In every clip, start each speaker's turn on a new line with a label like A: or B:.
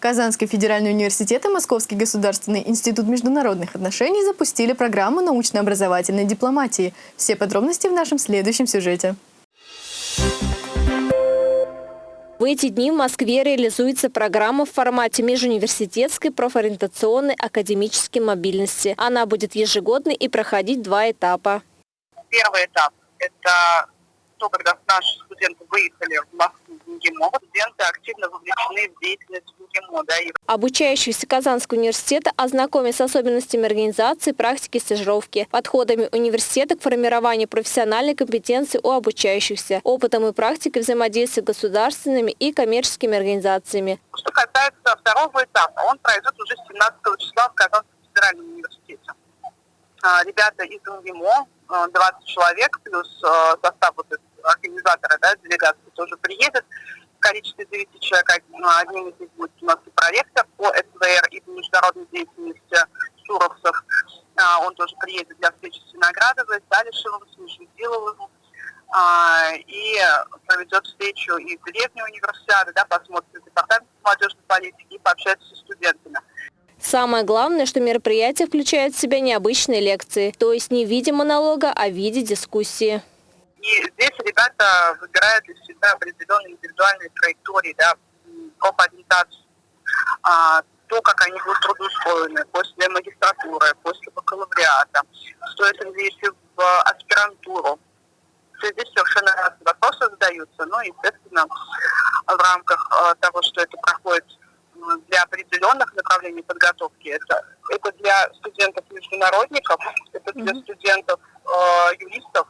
A: Казанский федеральный университет и Московский государственный институт международных отношений запустили программу научно-образовательной дипломатии. Все подробности в нашем следующем сюжете.
B: В эти дни в Москве реализуется программа в формате межуниверситетской профориентационной академической мобильности. Она будет ежегодной и проходить два этапа.
C: Первый этап – это то, когда наши студенты выехали в Москву в МГИМО. Студенты активно вовлечены в деятельность МГИМО. Да, и
B: Обучающиеся Казанского университета ознакомят с особенностями организации, практики, стажировки, подходами университета к формированию профессиональной компетенции у обучающихся, опытом и практикой взаимодействия с государственными и коммерческими организациями.
C: Что касается второго этапа, он пройдет уже 17 числа в Казанском федеральном университете. А, Ребята из МГИМО, а, 20 человек, плюс а, состав вот организатора да, делегации тоже приедет. Количестве 9 человек одним из них будет у нас и проректор по СВР и по международной деятельности Шуровцев. А, Он тоже приедет для встречи с Виноградовой, с Далишевым, с Межведиловым. А, и проведет встречу и в деревне универсиады, да, посмотрит департамент молодежной политики и пообщается со студентами.
B: Самое главное, что мероприятие включает в себя необычные лекции, то есть не в виде монолога, а в виде дискуссии.
C: И здесь ребята выбирают для себя определенные индивидуальные траектории, да, м, профориентацию, а, то, как они будут трудоустроены после магистратуры, после бакалавриата, стоит ли идти в аспирантуру. То есть здесь совершенно разные вопросы задаются, но, естественно, в рамках а, того, что это проходит для определенных направлений подготовки, это, это для студентов-международников, это для
B: Мгм.
C: студентов-юристов, а,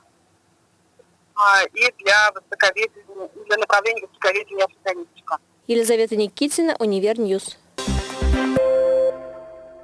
C: и для востоковедения, для направления востоковедения и африканистика.
B: Елизавета Никитина, Univer News.